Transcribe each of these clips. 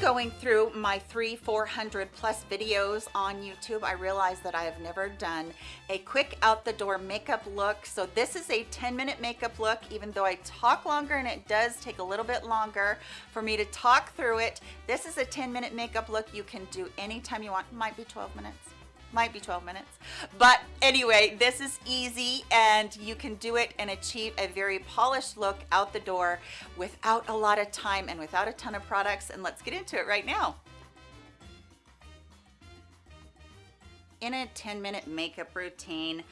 Going through my three, 400 plus videos on YouTube. I realized that I have never done a quick out the door makeup look. So this is a 10 minute makeup look, even though I talk longer and it does take a little bit longer for me to talk through it. This is a 10 minute makeup look you can do anytime you want. Might be 12 minutes might be 12 minutes. But anyway this is easy and you can do it and achieve a very polished look out the door without a lot of time and without a ton of products. And let's get into it right now. In a 10 minute makeup routine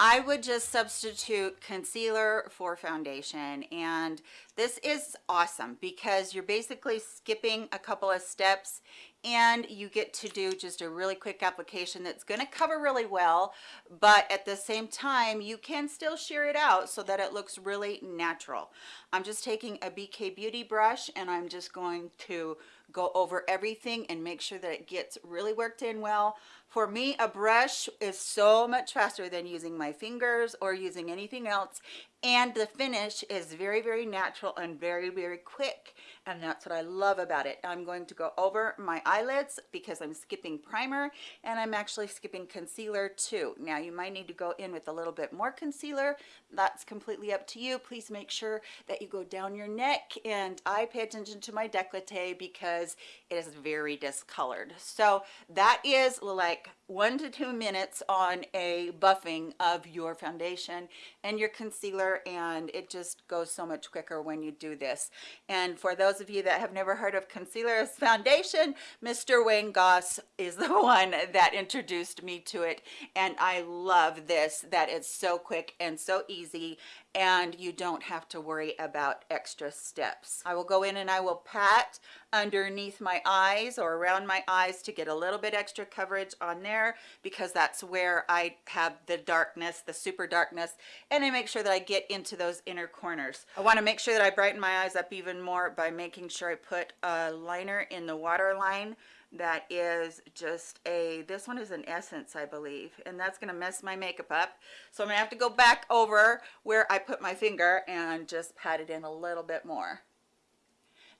I would just substitute concealer for foundation and this is awesome because you're basically skipping a couple of steps and you get to do just a really quick application that's going to cover really well but at the same time you can still sheer it out so that it looks really natural. I'm just taking a bk beauty brush and i'm just going to go over everything and make sure that it gets really worked in well. For me a brush is so much faster than using my fingers or using anything else and the finish is very very natural and very very quick and that's what i love about it. I'm going to go over my eyelids because i'm skipping primer and i'm actually skipping concealer too. Now you might need to go in with a little bit more concealer. That's completely up to you. Please make sure that you go down your neck and i pay attention to my decollete because it is very discolored. So that is like one to two minutes on a buffing of your foundation and your concealer and it just goes so much quicker when you do this. And for those of you that have never heard of concealer as foundation mr wayne goss is the one that introduced me to it and i love this. That it's so quick and so easy and you don't have to worry about extra steps. I will go in and I will pat underneath my eyes or around my eyes to get a little bit extra coverage on there because that's where I have the darkness, the super darkness, and I make sure that I get into those inner corners. I want to make sure that I brighten my eyes up even more by making sure I put a liner in the waterline that is just a this one is an essence i believe and that's going to mess my makeup up. So i'm gonna have to go back over where i put my finger and just pat it in a little bit more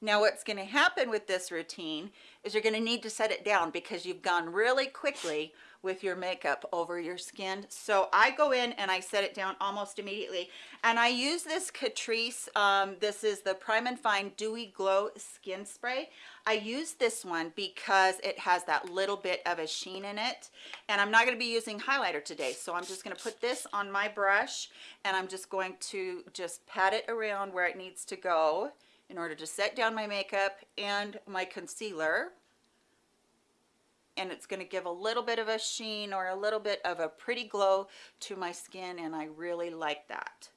now what's going to happen with this routine is you're going to need to set it down because you've gone really quickly with your makeup over your skin. So i go in and i set it down almost immediately. And i use this catrice um, this is the prime and fine dewy glow skin spray. I use this one because it has that little bit of a sheen in it. And i'm not going to be using highlighter today. So i'm just going to put this on my brush and i'm just going to just pat it around where it needs to go in order to set down my makeup and my concealer and it's going to give a little bit of a sheen or a little bit of a pretty glow to my skin and I really like that.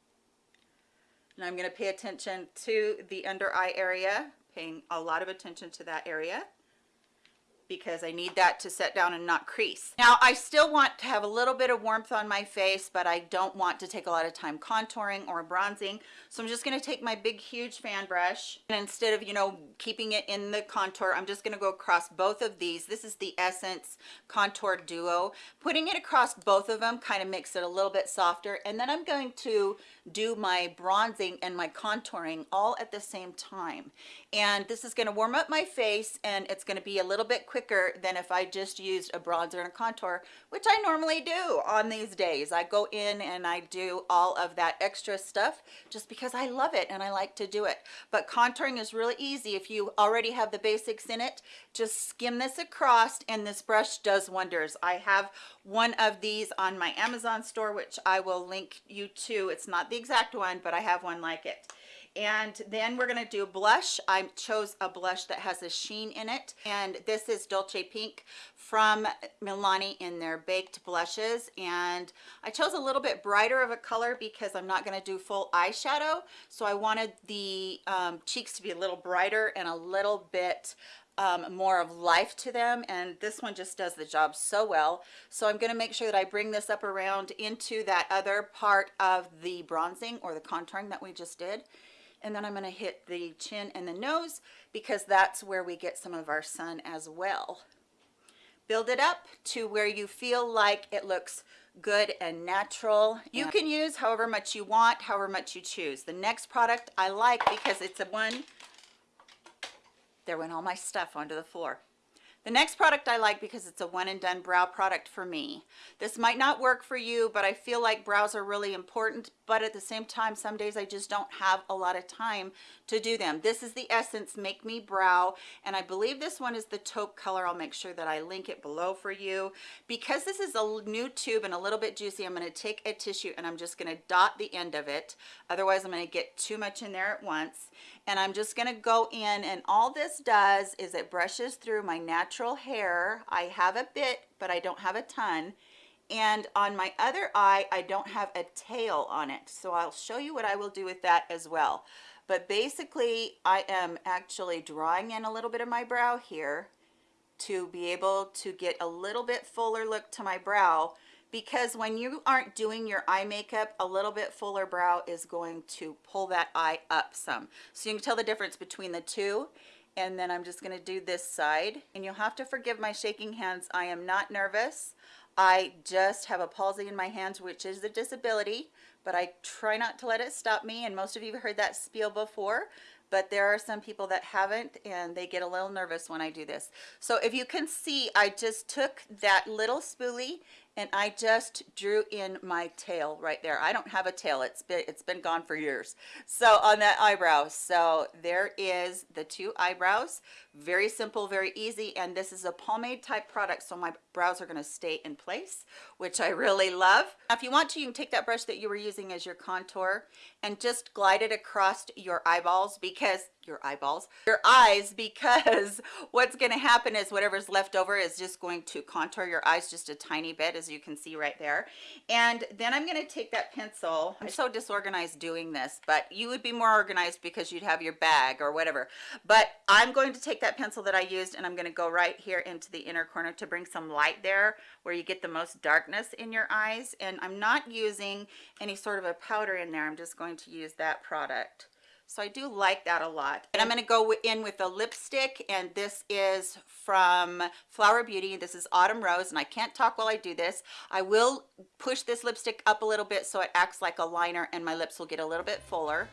And I'm going to pay attention to the under eye area, paying a lot of attention to that area because I need that to set down and not crease. Now I still want to have a little bit of warmth on my face, but I don't want to take a lot of time contouring or bronzing. So I'm just gonna take my big, huge fan brush and instead of, you know, keeping it in the contour, I'm just gonna go across both of these. This is the Essence Contour Duo. Putting it across both of them kind of makes it a little bit softer. And then I'm going to do my bronzing and my contouring all at the same time. And this is gonna warm up my face and it's gonna be a little bit quicker quicker than if I just used a bronzer and a contour, which I normally do on these days. I go in and I do all of that extra stuff just because I love it and I like to do it. But contouring is really easy. If you already have the basics in it, just skim this across and this brush does wonders. I have one of these on my Amazon store, which I will link you to. It's not the exact one, but I have one like it. And then we're going to do blush. I chose a blush that has a sheen in it and this is dolce pink from milani in their baked blushes. And i chose a little bit brighter of a color because i'm not going to do full eyeshadow so i wanted the um, cheeks to be a little brighter and a little bit um, more of life to them and this one just does the job so well so I'm going to make sure that I bring this up around into that other part of the bronzing or the contouring that we just did and then I'm going to hit the chin and the nose because that's where we get some of our sun as well. Build it up to where you feel like it looks good and natural. You can use however much you want, however much you choose. The next product I like because it's a one there went all my stuff onto the floor. The next product I like because it's a one and done brow product for me. This might not work for you, but I feel like brows are really important, but at the same time, some days I just don't have a lot of time to do them. This is the Essence Make Me Brow, and I believe this one is the taupe color. I'll make sure that I link it below for you. Because this is a new tube and a little bit juicy, I'm gonna take a tissue and I'm just gonna dot the end of it. Otherwise, I'm gonna get too much in there at once. And I'm just gonna go in and all this does is it brushes through my natural hair. I have a bit, but I don't have a ton. And on my other eye I don't have a tail on it. So I'll show you what I will do with that as well. But basically I am actually drawing in a little bit of my brow here to be able to get a little bit fuller look to my brow because when you aren't doing your eye makeup a little bit fuller brow is going to pull that eye up some. So you can tell the difference between the two. And then I'm just going to do this side. And you'll have to forgive my shaking hands. I am not nervous. I just have a palsy in my hands, which is a disability, but I try not to let it stop me. And most of you have heard that spiel before, but there are some people that haven't and they get a little nervous when I do this. So if you can see, I just took that little spoolie and I just drew in my tail right there. I don't have a tail. It's been it's been gone for years. So on that eyebrow. So there is the two eyebrows. Very simple, very easy. And this is a pomade type product. So my brows are going to stay in place, which I really love. Now, if you want to, you can take that brush that you were using as your contour and just glide it across your eyeballs because your eyeballs your eyes because what's going to happen is whatever's left over is just going to contour your eyes just a tiny bit as you can see right there. And then i'm going to take that pencil. I'm so disorganized doing this but you would be more organized because you'd have your bag or whatever. But i'm going to take that pencil that i used and i'm going to go right here into the inner corner to bring some light there where you get the most darkness in your eyes and i'm not using any sort of a powder in there i'm just going to use that product so I do like that a lot. And I'm going to go in with a lipstick and this is from Flower Beauty. This is Autumn Rose and I can't talk while I do this. I will push this lipstick up a little bit so it acts like a liner and my lips will get a little bit fuller.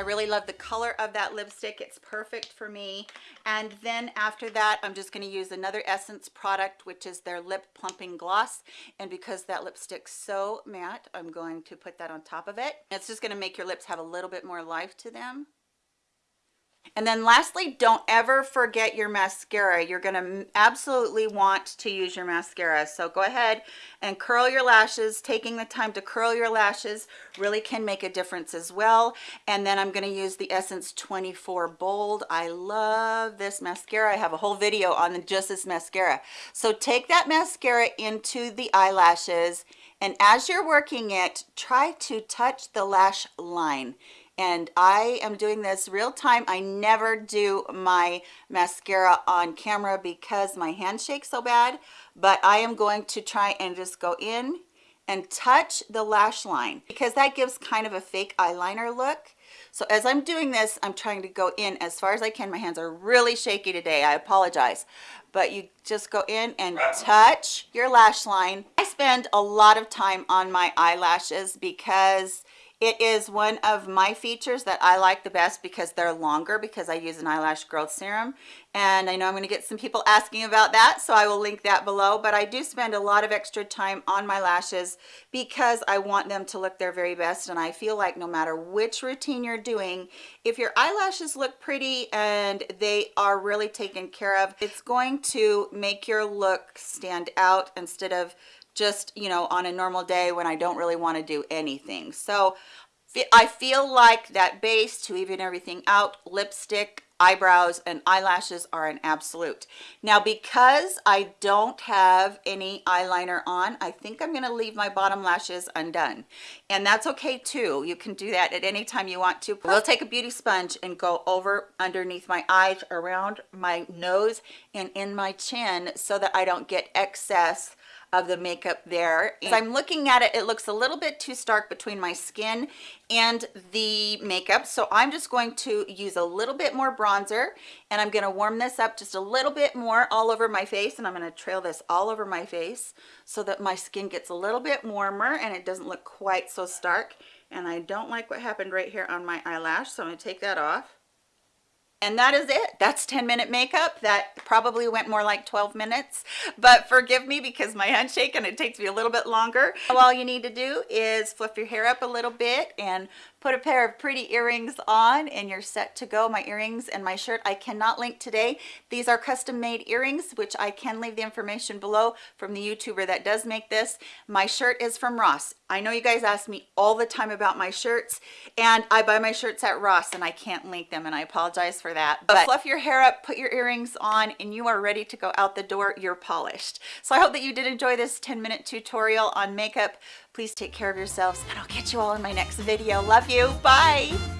I really love the color of that lipstick. It's perfect for me. And then after that, I'm just going to use another Essence product, which is their Lip Plumping Gloss. And because that lipstick's so matte, I'm going to put that on top of it. It's just going to make your lips have a little bit more life to them. And then lastly, don't ever forget your mascara. You're going to absolutely want to use your mascara. So go ahead and curl your lashes. Taking the time to curl your lashes really can make a difference as well. And then I'm going to use the Essence 24 Bold. I love this mascara. I have a whole video on just this mascara. So take that mascara into the eyelashes and as you're working it, try to touch the lash line and I am doing this real time. I never do my mascara on camera because my hand shakes so bad, but I am going to try and just go in and touch the lash line because that gives kind of a fake eyeliner look. So as I'm doing this, I'm trying to go in as far as I can. My hands are really shaky today. I apologize. But you just go in and touch your lash line. I spend a lot of time on my eyelashes because it is one of my features that I like the best because they're longer because I use an eyelash growth serum. And I know I'm going to get some people asking about that, so I will link that below. But I do spend a lot of extra time on my lashes because I want them to look their very best. And I feel like no matter which routine you're doing, if your eyelashes look pretty and they are really taken care of, it's going to make your look stand out instead of just, you know, on a normal day when I don't really want to do anything. So I feel like that base to even everything out, lipstick, eyebrows, and eyelashes are an absolute. Now, because I don't have any eyeliner on, I think I'm going to leave my bottom lashes undone. And that's okay too. You can do that at any time you want to. We'll take a beauty sponge and go over underneath my eyes, around my nose, and in my chin so that I don't get excess of the makeup there. As I'm looking at it, it looks a little bit too stark between my skin and the makeup. So I'm just going to use a little bit more bronzer and I'm gonna warm this up just a little bit more all over my face and I'm gonna trail this all over my face so that my skin gets a little bit warmer and it doesn't look quite so stark. And I don't like what happened right here on my eyelash, so I'm gonna take that off and that is it. That's 10 minute makeup. That probably went more like 12 minutes. But forgive me because my handshake and it takes me a little bit longer. All you need to do is fluff your hair up a little bit and put a pair of pretty earrings on and you're set to go. My earrings and my shirt i cannot link today. These are custom made earrings which i can leave the information below from the youtuber that does make this. My shirt is from ross. I know you guys ask me all the time about my shirts and i buy my shirts at ross and i can't link them and i apologize for that. But fluff your hair up put your earrings on and you are ready to go out the door. You're polished. So i hope that you did enjoy this 10 minute tutorial on makeup. Please take care of yourselves and i'll catch you all in my next video. Love you. Bye